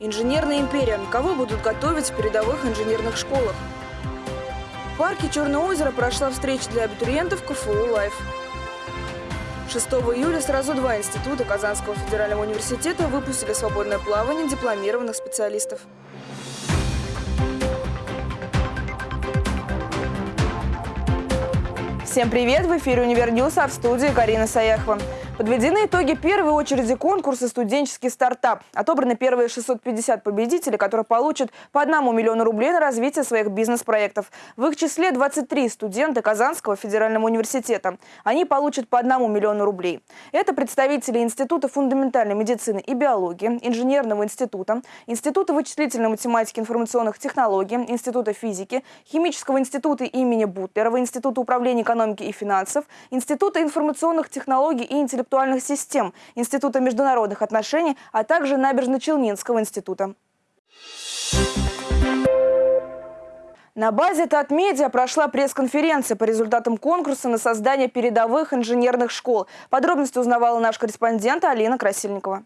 Инженерная империя. Кого будут готовить в передовых инженерных школах? В парке Черное озеро прошла встреча для абитуриентов КФУ «Live». 6 июля сразу два института Казанского федерального университета выпустили в свободное плавание дипломированных специалистов. Всем привет! В эфире «Универньюз», а в студии Карина Саяхова. Подведены итоги первой очереди конкурса «Студенческий стартап». Отобраны первые 650 победителей, которые получат по одному миллиону рублей на развитие своих бизнес-проектов. В их числе 23 студента Казанского федерального университета. Они получат по одному миллиону рублей. Это представители Института фундаментальной медицины и биологии, Инженерного института, Института вычислительной математики и информационных технологий, Института физики, Химического института имени Бутлерова, Института управления экономики и финансов, Института информационных технологий и интеллектуальных интеллектуальных систем Института международных отношений, а также Набережно-Челнинского института. На базе Татмедиа прошла пресс-конференция по результатам конкурса на создание передовых инженерных школ. Подробности узнавала наш корреспондент Алина Красильникова.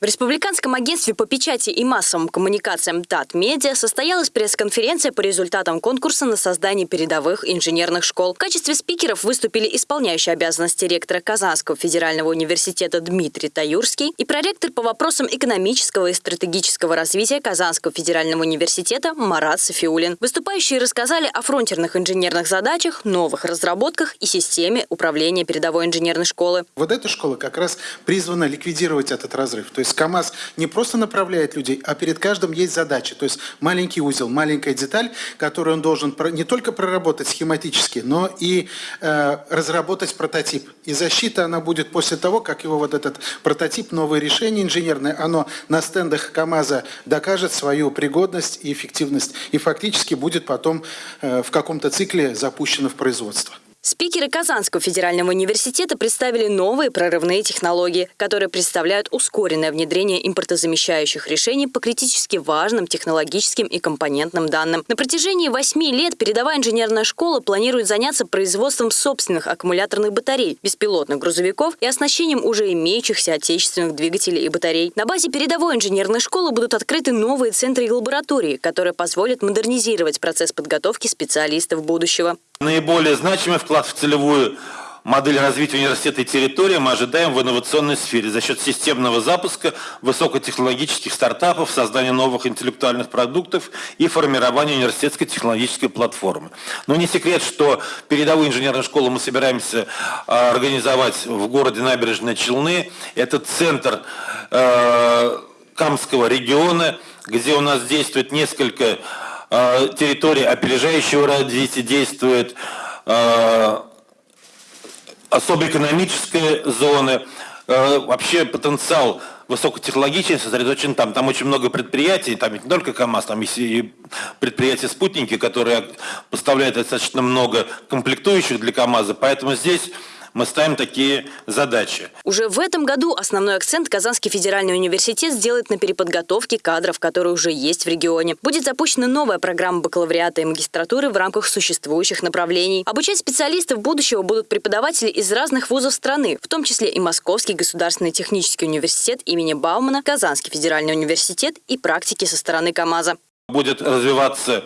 В Республиканском агентстве по печати и массовым коммуникациям ТАТ Медиа состоялась пресс-конференция по результатам конкурса на создание передовых инженерных школ. В качестве спикеров выступили исполняющий обязанности ректора Казанского федерального университета Дмитрий Таюрский и проректор по вопросам экономического и стратегического развития Казанского федерального университета Марат Софиулин. Выступающие рассказали о фронтерных инженерных задачах, новых разработках и системе управления передовой инженерной школы. Вот эта школа как раз призвана ликвидировать этот разрыв. То есть есть КАМАЗ не просто направляет людей, а перед каждым есть задача. То есть маленький узел, маленькая деталь, которую он должен не только проработать схематически, но и э, разработать прототип. И защита она будет после того, как его вот этот прототип, новое решение инженерное, оно на стендах КАМАЗа докажет свою пригодность и эффективность. И фактически будет потом э, в каком-то цикле запущено в производство. Спикеры Казанского федерального университета представили новые прорывные технологии, которые представляют ускоренное внедрение импортозамещающих решений по критически важным технологическим и компонентным данным. На протяжении восьми лет передовая инженерная школа планирует заняться производством собственных аккумуляторных батарей, беспилотных грузовиков и оснащением уже имеющихся отечественных двигателей и батарей. На базе передовой инженерной школы будут открыты новые центры и лаборатории, которые позволят модернизировать процесс подготовки специалистов будущего. Наиболее значимый вклад в целевую модель развития университета и территории мы ожидаем в инновационной сфере за счет системного запуска высокотехнологических стартапов, создания новых интеллектуальных продуктов и формирования университетской технологической платформы. Но не секрет, что передовую инженерную школу мы собираемся а, организовать в городе Набережные Челны. Это центр э, Камского региона, где у нас действует несколько территории опережающего развития действует, э, особо экономическая зона, э, вообще потенциал высокотехнологичный сосредоточен там. Там очень много предприятий, там не только КАМАЗ, там есть и предприятия-спутники, которые поставляют достаточно много комплектующих для КАМАЗа. Поэтому здесь мы ставим такие задачи. Уже в этом году основной акцент Казанский федеральный университет сделает на переподготовке кадров, которые уже есть в регионе. Будет запущена новая программа бакалавриата и магистратуры в рамках существующих направлений. Обучать специалистов будущего будут преподаватели из разных вузов страны, в том числе и Московский государственный технический университет имени Баумана, Казанский федеральный университет и практики со стороны КАМАЗа. Будет развиваться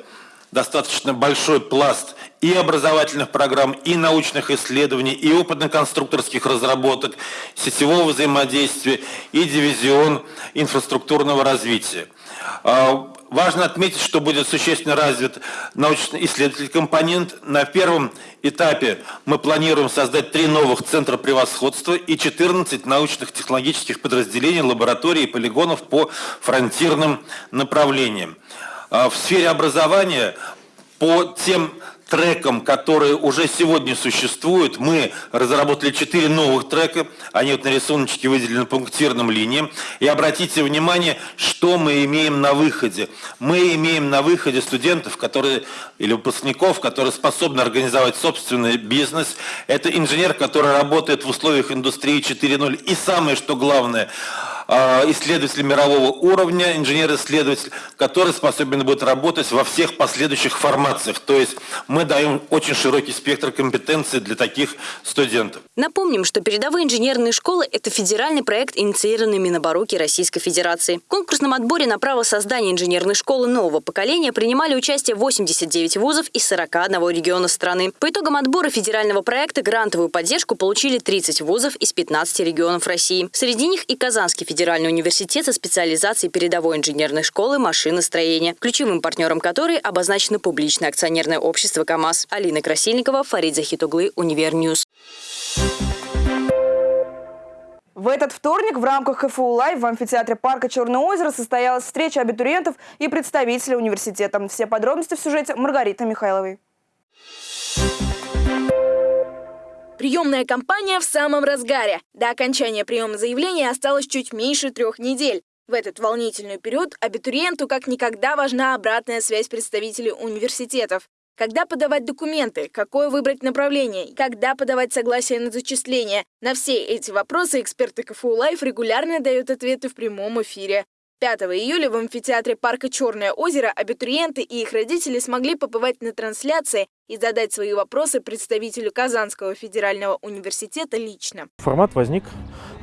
достаточно большой пласт и образовательных программ, и научных исследований, и опытно-конструкторских разработок, сетевого взаимодействия и дивизион инфраструктурного развития. А, важно отметить, что будет существенно развит научно-исследовательский компонент. На первом этапе мы планируем создать три новых центра превосходства и 14 научных технологических подразделений, лабораторий и полигонов по фронтирным направлениям. А, в сфере образования по тем трекам, которые уже сегодня существуют, мы разработали четыре новых трека, они вот на рисуночке выделены пунктирным линиям. И обратите внимание, что мы имеем на выходе. Мы имеем на выходе студентов, которые, или выпускников, которые способны организовать собственный бизнес. Это инженер, который работает в условиях индустрии 4.0. И самое, что главное – э, исследователь мирового уровня, инженер-исследователь, который способен будет работать во всех последующих формациях. То есть мы даем очень широкий спектр компетенций для таких студентов. Напомним, что передовые инженерные школы – это федеральный проект, инициированный Минобороки Российской Федерации. В конкурсном отборе на право создания инженерной школы нового поколения принимали участие 89 вузов из 41 региона страны. По итогам отбора федерального проекта грантовую поддержку получили 30 вузов из 15 регионов России. Среди них и Казанский федеральный университет со специализацией передовой инженерной школы машиностроения, ключевым партнером которой обозначено публичное акционерное общество КАМАЗ. Алина Красильникова, Фарид Захитуглы, Универньюз. В этот вторник в рамках КФУ «Live» в амфитеатре парка Черное озеро состоялась встреча абитуриентов и представителей университета. Все подробности в сюжете Маргариты Михайловой. Приемная кампания в самом разгаре. До окончания приема заявлений осталось чуть меньше трех недель. В этот волнительный период абитуриенту как никогда важна обратная связь представителей университетов. Когда подавать документы, какое выбрать направление, когда подавать согласие на зачисление. На все эти вопросы эксперты КФУ Live регулярно дают ответы в прямом эфире. 5 июля в амфитеатре парка «Черное озеро» абитуриенты и их родители смогли побывать на трансляции и задать свои вопросы представителю Казанского федерального университета лично. Формат возник,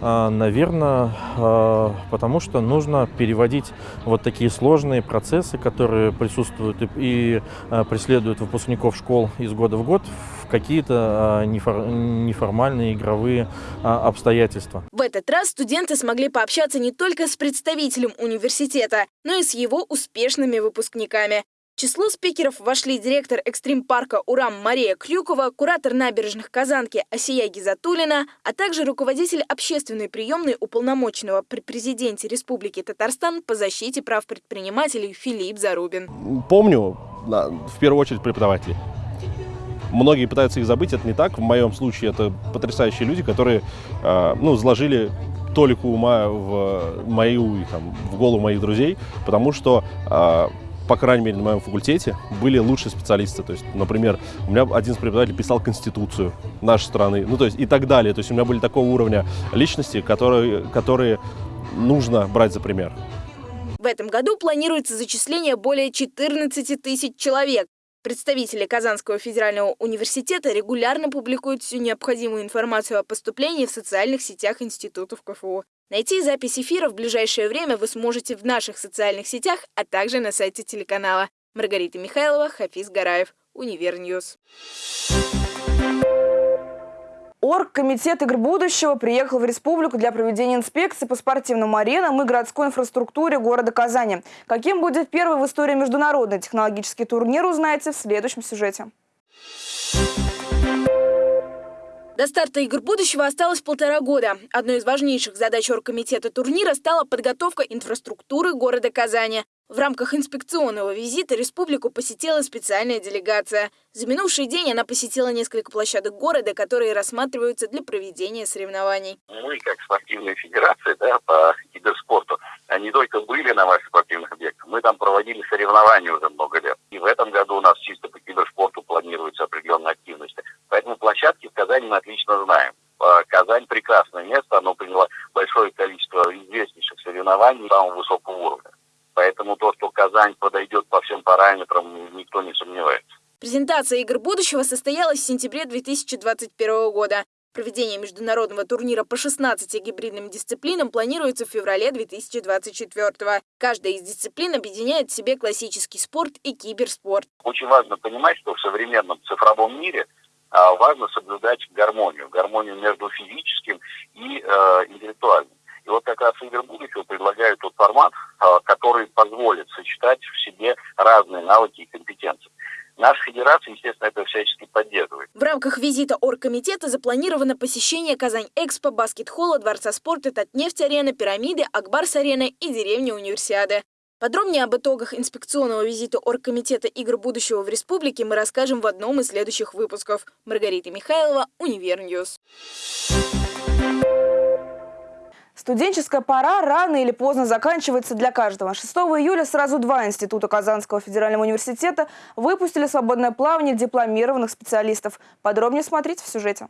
наверное, а, потому что нужно переводить вот такие сложные процессы, которые присутствуют и а, преследуют выпускников школ из года в год, в какие-то неформальные игровые обстоятельства. В этот раз студенты смогли пообщаться не только с представителем университета, но и с его успешными выпускниками. Число спикеров вошли директор экстрим-парка «Урам» Мария Клюкова, куратор набережных Казанки Асия Гизатулина, а также руководитель общественной приемной уполномоченного при президенте Республики Татарстан по защите прав предпринимателей Филипп Зарубин. Помню, в первую очередь, преподаватели. Многие пытаются их забыть, это не так. В моем случае это потрясающие люди, которые а, ну, заложили толику ума в мою, там, в голову моих друзей, потому что а, по крайней мере, на моем факультете были лучшие специалисты. То есть, например, у меня один из преподавателей писал Конституцию нашей страны, ну, то есть, и так далее. То есть, у меня были такого уровня личности, которые, которые нужно брать за пример. В этом году планируется зачисление более 14 тысяч человек. Представители Казанского федерального университета регулярно публикуют всю необходимую информацию о поступлении в социальных сетях институтов КФУ. Найти запись эфира в ближайшее время вы сможете в наших социальных сетях, а также на сайте телеканала. Маргарита Михайлова, Хафиз Гараев, Универньюз. Оргкомитет игр будущего приехал в республику для проведения инспекции по спортивным аренам и городской инфраструктуре города Казани. Каким будет первый в истории международный технологический турнир, узнаете в следующем сюжете. До старта игр будущего осталось полтора года. Одной из важнейших задач оргкомитета турнира стала подготовка инфраструктуры города Казани. В рамках инспекционного визита республику посетила специальная делегация. За минувший день она посетила несколько площадок города, которые рассматриваются для проведения соревнований. Мы, как спортивная федерация да, по киберспорту, не только были на ваших спортивных объектах, мы там проводили соревнования уже много лет. И в этом году у нас чисто по киберспорту планируется определенная активность. Поэтому площадки в Казани мы отлично знаем. А, Казань прекрасное место, оно приняло большое количество известнейших соревнований самого высокого уровня. Поэтому то, что Казань подойдет по всем параметрам, никто не сомневается. Презентация игр будущего состоялась в сентябре 2021 года. Проведение международного турнира по 16 гибридным дисциплинам планируется в феврале 2024 Каждая из дисциплин объединяет в себе классический спорт и киберспорт. Очень важно понимать, что в современном цифровом мире а, важно соблюдать гармонию. Гармонию между физическим и э, интеллектуальным. И вот как раз игры будущего предлагают тот формат, а, который позволит сочетать в себе разные навыки. Наша федерация, естественно, это всячески поддерживает. В рамках визита оргкомитета запланировано посещение Казань-Экспо, баскет-холла, Дворца спорта, Татнефть-арена, Пирамиды, Акбарс-арена и деревни Универсиады. Подробнее об итогах инспекционного визита Оргкомитета игр будущего в республике мы расскажем в одном из следующих выпусков. Маргарита Михайлова, Универньюз. Студенческая пора рано или поздно заканчивается для каждого. 6 июля сразу два института Казанского федерального университета выпустили свободное плавание дипломированных специалистов. Подробнее смотрите в сюжете.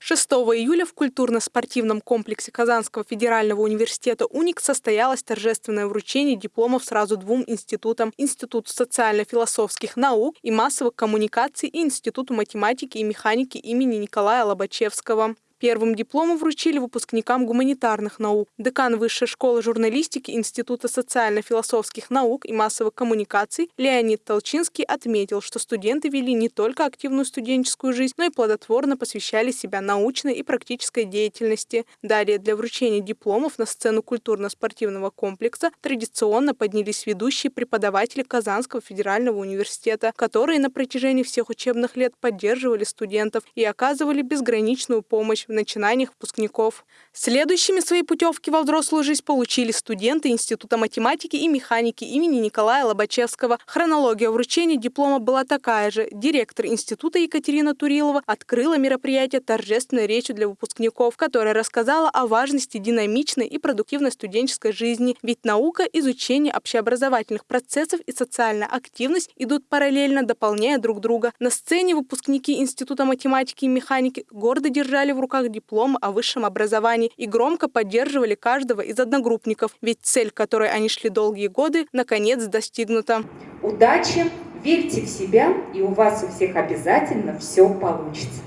6 июля в культурно-спортивном комплексе Казанского федерального университета «УНИК» состоялось торжественное вручение дипломов сразу двум институтам – Институту социально-философских наук и массовых коммуникаций и Институту математики и механики имени Николая Лобачевского. Первым дипломом вручили выпускникам гуманитарных наук. Декан Высшей школы журналистики Института социально-философских наук и массовых коммуникаций Леонид Толчинский отметил, что студенты вели не только активную студенческую жизнь, но и плодотворно посвящали себя научной и практической деятельности. Далее для вручения дипломов на сцену культурно-спортивного комплекса традиционно поднялись ведущие преподаватели Казанского федерального университета, которые на протяжении всех учебных лет поддерживали студентов и оказывали безграничную помощь в начинаниях выпускников. Следующими свои путевки во взрослую жизнь получили студенты Института математики и механики имени Николая Лобачевского. Хронология вручения диплома была такая же. Директор института Екатерина Турилова открыла мероприятие торжественной речью для выпускников, которая рассказала о важности динамичной и продуктивной студенческой жизни. Ведь наука, изучение общеобразовательных процессов и социальная активность идут параллельно, дополняя друг друга. На сцене выпускники Института математики и механики гордо держали в руках руках диплом о высшем образовании и громко поддерживали каждого из одногруппников, ведь цель, к которой они шли долгие годы, наконец достигнута. Удачи, верьте в себя, и у вас у всех обязательно все получится.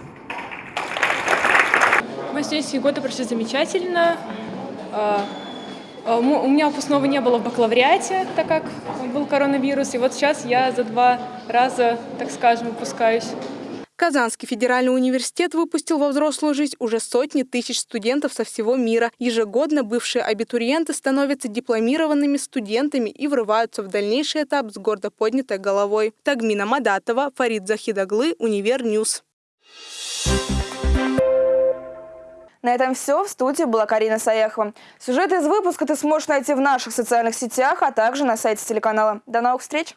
Мои студенческие годы прошли замечательно. А, а, у меня выпускного не было в бакалавриате, так как был коронавирус. И вот сейчас я за два раза, так скажем, выпускаюсь. Казанский федеральный университет выпустил во взрослую жизнь уже сотни тысяч студентов со всего мира. Ежегодно бывшие абитуриенты становятся дипломированными студентами и врываются в дальнейший этап с гордо поднятой головой. Тагмина Мадатова, Фарид Захидаглы, Универньюз. На этом все. В студии была Карина Саяхова. Сюжет из выпуска ты сможешь найти в наших социальных сетях, а также на сайте телеканала. До новых встреч!